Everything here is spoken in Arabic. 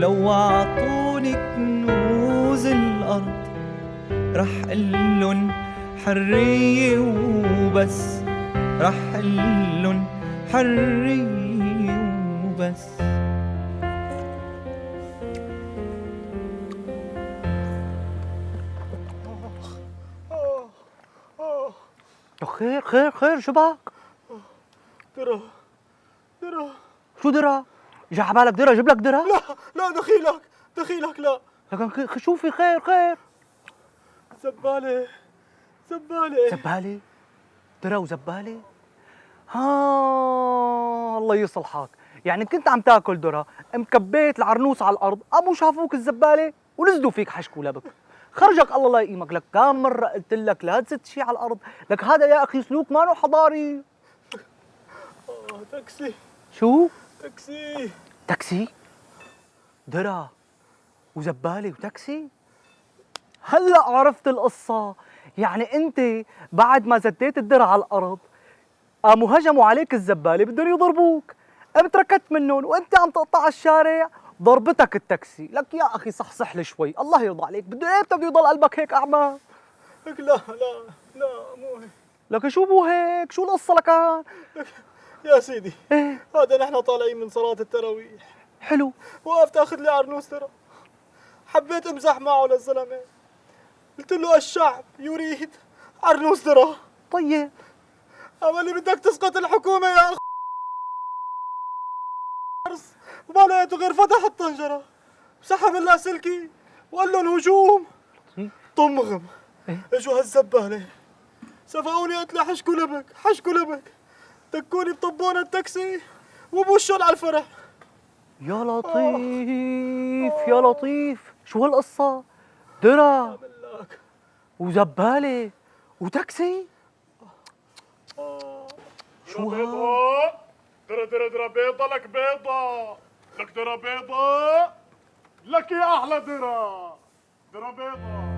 ولو عطوني كنوز الأرض رح قلن حرية وبس رح قلن حرية وبس خير خير خير شو بك؟ درا درا شو درا؟ جا عبالك درا جيب لك درا؟ لا لا دخيلك دخيلك لا. لكن خ- شو في خير خير؟ زبالة زبالة. زبالة؟ درا وزبالة؟ ها الله يصلحك. يعني كنت عم تاكل درا مكبيت العرنوس على الأرض قاموا شافوك الزبالة ونزلوا فيك حشك ولبك خرجك الله لا يقيمك. لك كم مرة قلت لك لا تزت شيء على الأرض. لك هذا يا أخي سلوك ما حضاري. آه تاكسي. شو؟ تاكسي. تاكسي؟ درا وزباله وتاكسي؟ هلا عرفت القصة. يعني انت بعد ما زتيت الدرع على الأرض قاموا هجموا عليك الزبالة بدهم يضربوك. قمت ركضت منهم وانت عم تقطع الشارع. ضربتك التاكسي. لك يا أخي صحصح لي شوي. الله يرضى عليك. بده إيه بده يضل قلبك هيك أعمى. لك لا لا لا مو هيك. لك شو مو هيك؟ شو القصة لكان يا سيدي هذا نحن طالعين من صلاة التراويح. حلو. وقفت أخذ لي عرنوس ترى. حبيت أمزح معه للزلمه قلت له الشعب يريد عرنوس ترى. طيب. أما اللي بدك تسقط الحكومة يا أخ. ما لقيته غير فتح الطنجرة. سحب اللاسلكي وقال لهم هجوم لطيف. طمغم. إيه؟ إجوا هالزبالة. سفقوني قلت له حشكوا لبك حشكوا لبك. دكوني بطبونه التاكسي وبوشهم على الفرح. يا لطيف يا لطيف. شو هالقصة؟ درا ملاك وزبالة وتاكسي؟ شو ها؟ ترى ترى ترى بيضة لك بيضة. لك ترى بيضة. لك يا أحلى درا درا بيضة.